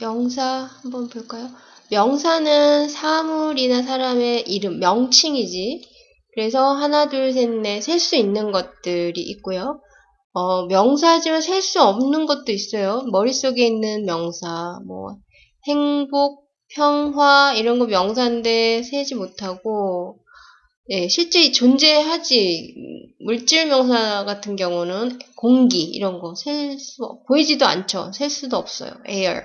명사 한번 볼까요? 명사는 사물이나 사람의 이름, 명칭이지. 그래서 하나, 둘, 셋, 넷, 셀 수 있는 것들이 있고요. 어, 명사지만 셀 수 없는 것도 있어요. 머릿속에 있는 명사, 뭐, 행복, 평화, 이런 거 명사인데 세지 못하고, 예, 실제 존재하지, 물질 명사 같은 경우는 공기, 이런 거 셀 수, 보이지도 않죠. 셀 수도 없어요. air.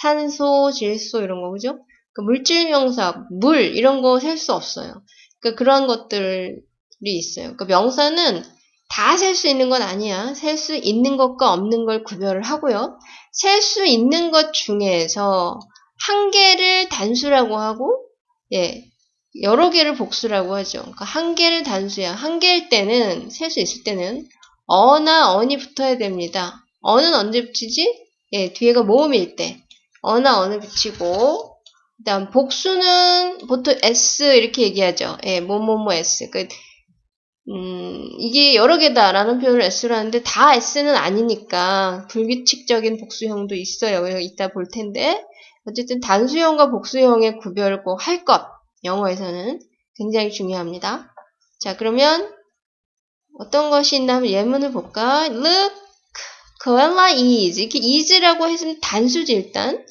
산소, 질소, 이런 거, 그죠? 그 물질 명사, 물, 이런 거 셀 수 없어요. 그 그런 것들이 있어요. 그 명사는 다 셀 수 있는 건 아니야. 셀 수 있는 것과 없는 걸 구별을 하고요. 셀 수 있는 것 중에서 한 개를 단수라고 하고, 예, 여러 개를 복수라고 하죠. 그러니까 한 개를 단수야. 한 개일 때는, 셀 수 있을 때는, 어나 언이 붙어야 됩니다. 어는 언제 붙이지? 예, 뒤에가 모음일 때. 어나 언을 붙이고, 그 다음 복수는 보통 S 이렇게 얘기하죠. 예, 뭐뭐뭐 S. 그, 음, 이게 여러 개다라는 표현을 S로 하는데 다 S는 아니니까 불규칙적인 복수형도 있어요. 이따 볼 텐데 어쨌든 단수형과 복수형의 구별을 꼭 할 것. 영어에서는 굉장히 중요합니다. 자 그러면 어떤 것이 있나 하면 예문을 볼까? Look, koala is. 이렇게 is라고 했으면 단수지 일단.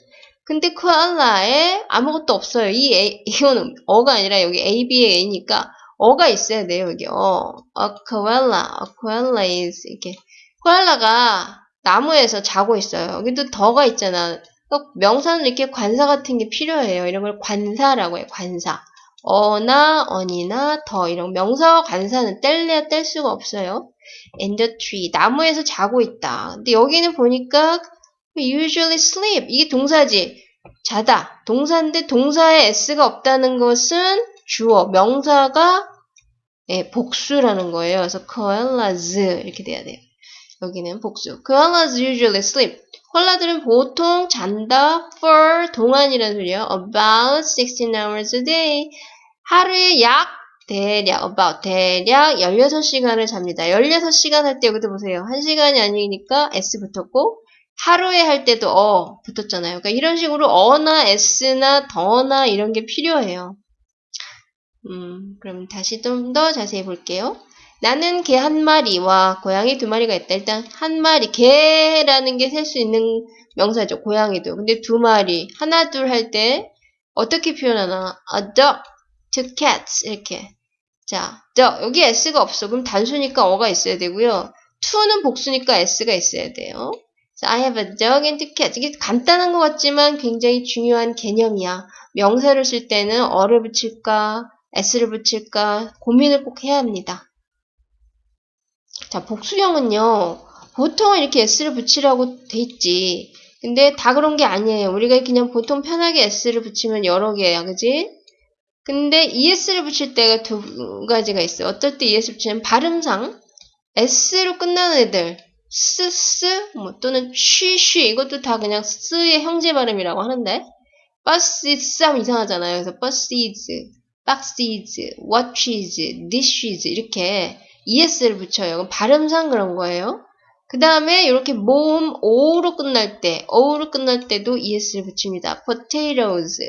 근데 koala에 아무것도 없어요. 이 A, 이거는 어가 아니라 여기 A, B의 A니까 어가 있어야 돼요, 여기. 어. a koala, a koala is 이렇게. 코알라가 나무에서 자고 있어요. 여기도 더가 있잖아. 명사는 이렇게 관사 같은 게 필요해요. 이런 걸 관사라고 해요. 관사. 어나 언이나 더 이런 명사와 관사는 뗄래야 뗄 수가 없어요. In the tree 나무에서 자고 있다. 근데 여기는 보니까 usually sleep 이게 동사지. 자다. 동사인데 동사에 s가 없다는 것은 주어, 명사가 예, 복수라는 거예요. 그래서 koalas 이렇게 돼야 돼요. 여기는 복수. koalas usually sleep. 콜라들은 보통 잔다 for 동안이라는 소리예요. about 16 hours a day. 하루에 약 대략 about 대략 16시간을 잡니다. 16시간 할 때 여기도 보세요. 1시간이 아니니까 s 붙었고 하루에 할 때도 어 붙었잖아요. 그러니까 이런 식으로 어나 s나 더나 이런 게 필요해요. 음, 그럼 다시 좀 더 자세히 볼게요. 나는 개 한 마리와 고양이 두 마리가 있다. 일단 한 마리, 개라는 게 셀 수 있는 명사죠. 고양이도. 근데 두 마리, 하나, 둘 할 때 어떻게 표현하나? A dog, two cats 이렇게. 자, dog 여기 s가 없어. 그럼 단수니까 어가 있어야 되고요. to는 복수니까 s가 있어야 돼요. So I have a dog and two cats. 이게 간단한 것 같지만 굉장히 중요한 개념이야. 명사를 쓸 때는 어를 붙일까, s를 붙일까 고민을 꼭 해야 합니다. 자, 복수형은요. 보통은 이렇게 s를 붙이라고 돼 있지. 근데 다 그런 게 아니에요. 우리가 그냥 보통 편하게 s를 붙이면 여러 개야. 그지? 근데 es를 붙일 때가 두 가지가 있어요. 어떨 때 es 붙이면 발음상 s로 끝나는 애들 스, 스, 뭐 또는 쉬, 쉬 이것도 다 그냥 스의 형제 발음이라고 하는데 bus, 스 하면 이상하잖아요. 그래서 buses, boxes, watches, dishes 이렇게 es를 붙여요. 그럼 발음상 그런 거예요. 그 다음에 이렇게 모음 o로 끝날 때, o로 끝날 때도 es를 붙입니다. potatoes,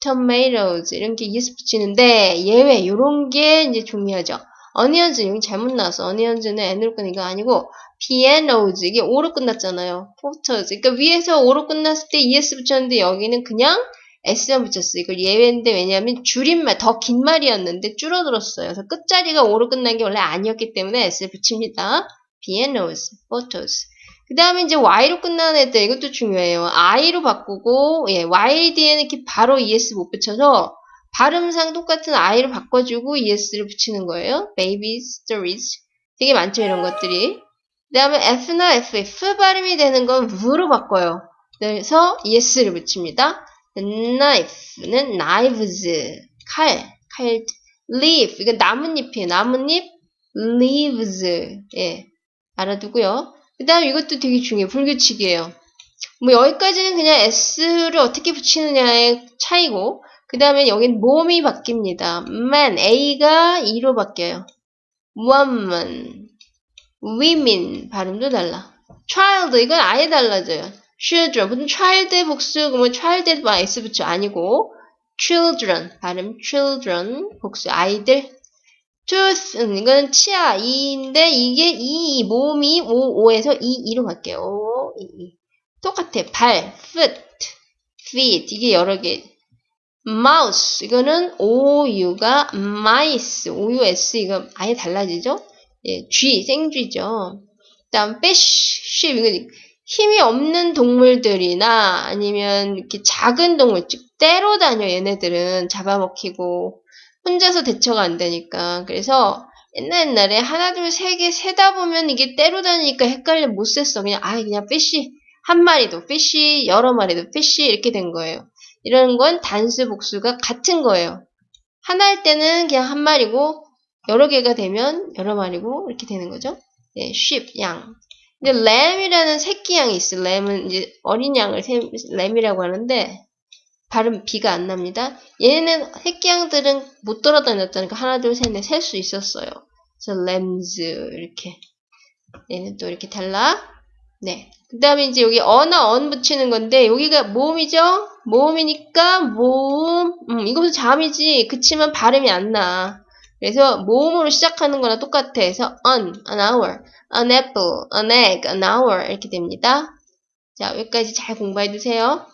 tomatoes 이런 게 es 붙이는데 예외 이런 게 이제 중요하죠. onions 여기 잘못 나왔어. onions는 n으로 거 아니고 pianos 이게 o로 끝났잖아요. porters 그러니까 위에서 o로 끝났을 때 es 붙였는데 여기는 그냥 S만 붙였어요. 이걸 예외인데 왜냐하면 줄임말, 더 긴 말이었는데 줄어들었어요. 그래서 끝자리가 오로 끝난 게 원래 아니었기 때문에 S를 붙입니다. pianos, photos. 그 다음에 이제 Y로 끝나는 애들, 이것도 중요해요. I로 바꾸고, 예, Y 뒤에는 이렇게 바로 ES 못 붙여서 발음상 똑같은 I로 바꿔주고 ES를 붙이는 거예요. baby stories. 되게 많죠, 이런 것들이. 그 다음에 F나 F, F 발음이 되는 건 V로 바꿔요. 그래서 ES를 붙입니다. Knife는 knives, 칼, 칼, leaf, 이건 나뭇잎이에요. 나뭇잎, leaves, 예, 알아두고요. 그 다음 이것도 되게 중요해요. 불규칙이에요. 뭐 여기까지는 그냥 s를 어떻게 붙이느냐의 차이고 그 다음에 여긴 몸이 바뀝니다. man, a가 e로 바뀌어요. woman, women 발음도 달라. child 이건 아예 달라져요. Children. 무슨 child 복수, 그러면 child만 s 붙여 아니고 children 발음 children 복수 아이들. tooth 이건 치아 이인데 이게 이 모음이 오 오에서 이 이로 갈게요. 오, 이, 이. 똑같아. 발, foot, feet 이게 여러 개. mouse 이거는 오유가 mice 오us 이거 아예 달라지죠? 예, 쥐 생쥐죠. 그다음 fish, sheep 이거 힘이 없는 동물들이나 아니면 이렇게 작은 동물 즉 때로 다녀 얘네들은 잡아먹히고 혼자서 대처가 안 되니까 그래서 옛날 옛날에 하나 둘 세 개 세다 보면 이게 때로 다니니까 헷갈려 못 셌어 그냥 아예 그냥 fish 한 마리도 fish 여러 마리도 fish 이렇게 된 거예요. 이런 건 단수 복수가 같은 거예요. 하나 할 때는 그냥 한 마리고 여러 개가 되면 여러 마리고 이렇게 되는 거죠. 네, sheep 양. 근데 lamb이라는 새끼 양이 있어. lamb은 이제 어린 양을 lamb이라고 하는데 발음 비가 안 납니다. 얘는 새끼 양들은 못 돌아다녔다니까 하나 둘셋넷 셀 수 있었어요. 그래서 lambs 이렇게 얘는 또 이렇게 달라. 네. 그 다음에 이제 여기 어나 언 붙이는 건데 여기가 모음이죠? 모음이니까 모음 음, 이것도 잠이지 그치만 발음이 안 나. 그래서 모음으로 시작하는 거나 똑같아. 그래서 an, an hour, an apple, an egg, an hour 이렇게 됩니다. 자 여기까지 잘 공부해 두세요.